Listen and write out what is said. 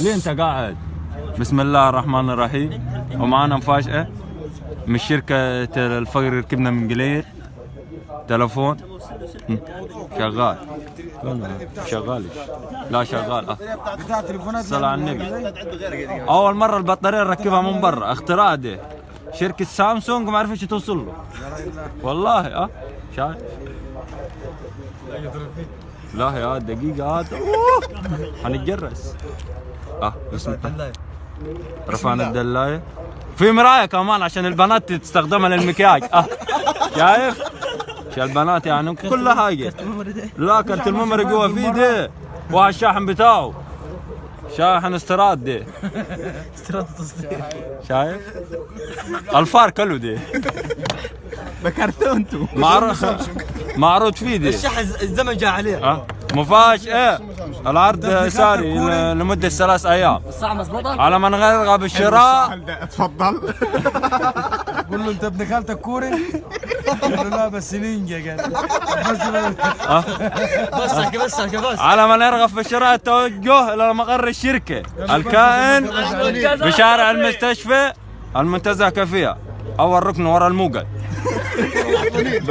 ليه انت قاعد؟ بسم الله الرحمن الرحيم. ومعنا مفاجأة من شركة الفقر ركبنا من قليل. تلفون. شغال. شغال لا شغال. تليفونات صلى على النبي. أول مرة البطارية نركبها من برا. اختراع ده شركة سامسونج ما عرفتش توصل له. والله آه. شايف لا يا دقيقة هات أوه. حنتجرس. آه بسم الله. رفعنا الدلاية. في مراية كمان عشان البنات تستخدمها للمكياج. آه شايف؟ عشان البنات يعني كل حاجة. لا كرت الميموري جوا فيه ده والشاحن بتاعه. شاحن استيراد ده استيراد تصدير. شايف؟ الفار كله ده بكرتونته معروض معروض فيه ده الشحن الزمن جاء عليه. آه مفاج إيه العرض ساري ل- لمدة ثلاث أيام. الساعة مظبوطة؟ على من غير بالشراء. اتفضل قول له أنت ابن خالتك كوري؟ قال له لا بس نينجا قال بس احكي بس احكي بس على من يرغب في شراء التوجه إلى مقر الشركة. الكائن بشارع المستشفى المنتزه كافية. أول ركن ورا الموقد